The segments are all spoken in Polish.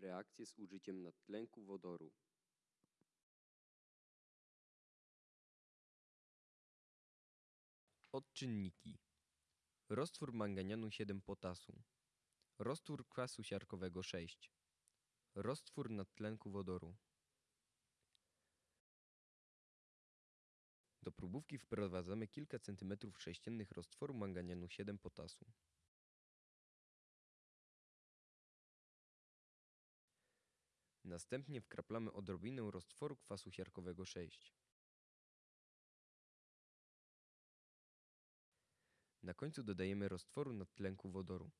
Reakcje z użyciem nadtlenku wodoru. Odczynniki. Roztwór manganianu 7 potasu. Roztwór kwasu siarkowego 6. Roztwór nadtlenku wodoru. Do próbówki wprowadzamy kilka centymetrów sześciennych roztworu manganianu 7 potasu. Następnie wkraplamy odrobinę roztworu kwasu siarkowego 6. Na końcu dodajemy roztworu nadtlenku wodoru.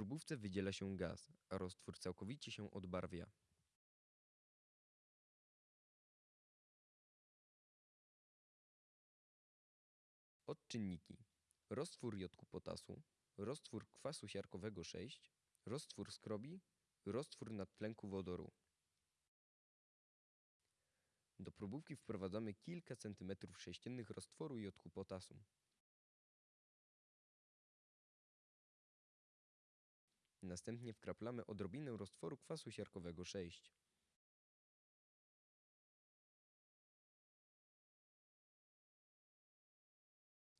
Próbówce wydziela się gaz, a roztwór całkowicie się odbarwia. Odczynniki. Roztwór jodku potasu, roztwór kwasu siarkowego 6, roztwór skrobi, roztwór nadtlenku wodoru. Do próbówki wprowadzamy kilka centymetrów sześciennych roztworu jodku potasu. Następnie wkraplamy odrobinę roztworu kwasu siarkowego 6.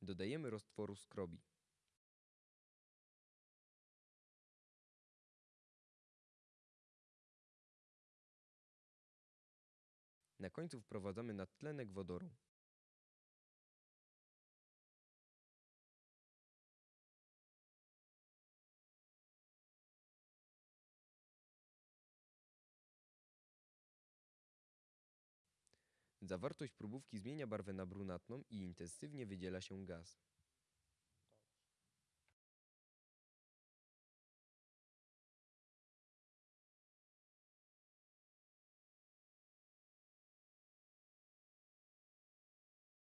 Dodajemy roztworu skrobi. Na końcu wprowadzamy nadtlenek wodoru. Zawartość próbówki zmienia barwę na brunatną i intensywnie wydziela się gaz.